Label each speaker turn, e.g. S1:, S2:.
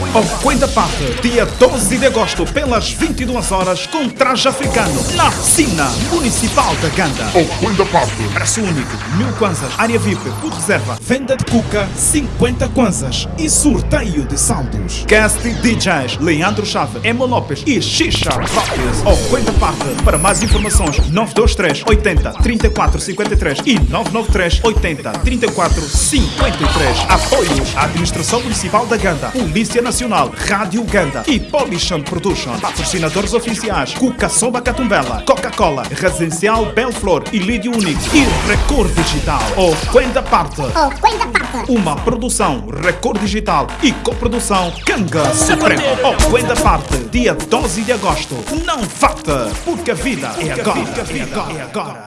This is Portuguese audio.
S1: Oquenda Parte, dia 12 de agosto, pelas 22 horas, com traje africano, na piscina municipal da Ganda.
S2: Oquenda Parte.
S1: Preço único, mil kwanzas, área VIP, por reserva, venda de cuca, 50 kwanzas e sorteio de saldos. Cast DJs, Leandro Chave, Emo Lopes e Xixa Lopes. Oquenda Parte, para mais informações, 923 80 34 53 e 993 80 34 53. Apoios à Administração Municipal da Ganda, Polícia Nacional, Rádio Ganda e Polishan Production. Patrocinadores oficiais, Cuca Somba Catumbela, Coca-Cola, Residencial Belflor e Lídio Único e Record Digital. Oquenda Parte.
S3: Oquenda Parte.
S1: Uma produção Record Digital e coprodução Canga Suprema. Oquenda Parte, dia 12 de agosto. Não falta, porque a vida é agora. É agora.